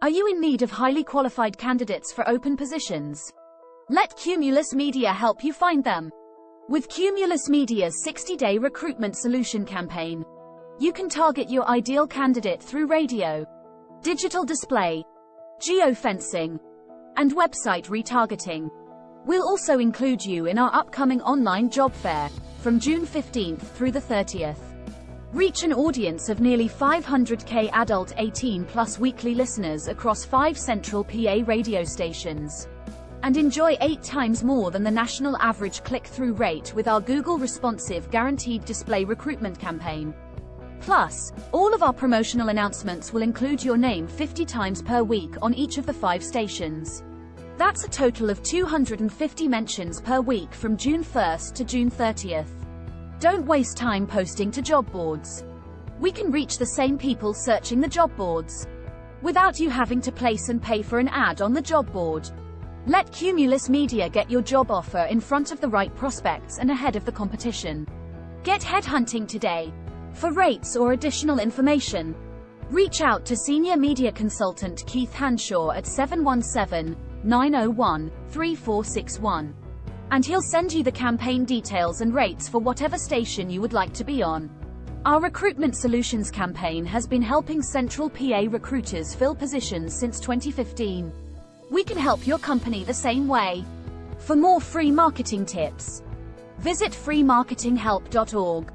Are you in need of highly qualified candidates for open positions? Let Cumulus Media help you find them. With Cumulus Media's 60-day recruitment solution campaign, you can target your ideal candidate through radio, digital display, geofencing, and website retargeting. We'll also include you in our upcoming online job fair from June 15th through the 30th. Reach an audience of nearly 500k adult 18 plus weekly listeners across five central PA radio stations. And enjoy eight times more than the national average click-through rate with our Google Responsive Guaranteed Display recruitment campaign. Plus, all of our promotional announcements will include your name 50 times per week on each of the five stations. That's a total of 250 mentions per week from June 1st to June 30th. Don't waste time posting to job boards. We can reach the same people searching the job boards without you having to place and pay for an ad on the job board. Let Cumulus Media get your job offer in front of the right prospects and ahead of the competition. Get headhunting today. For rates or additional information, reach out to Senior Media Consultant Keith Hanshaw at 717 901 3461. And he'll send you the campaign details and rates for whatever station you would like to be on. Our Recruitment Solutions campaign has been helping Central PA recruiters fill positions since 2015. We can help your company the same way. For more free marketing tips, visit freemarketinghelp.org.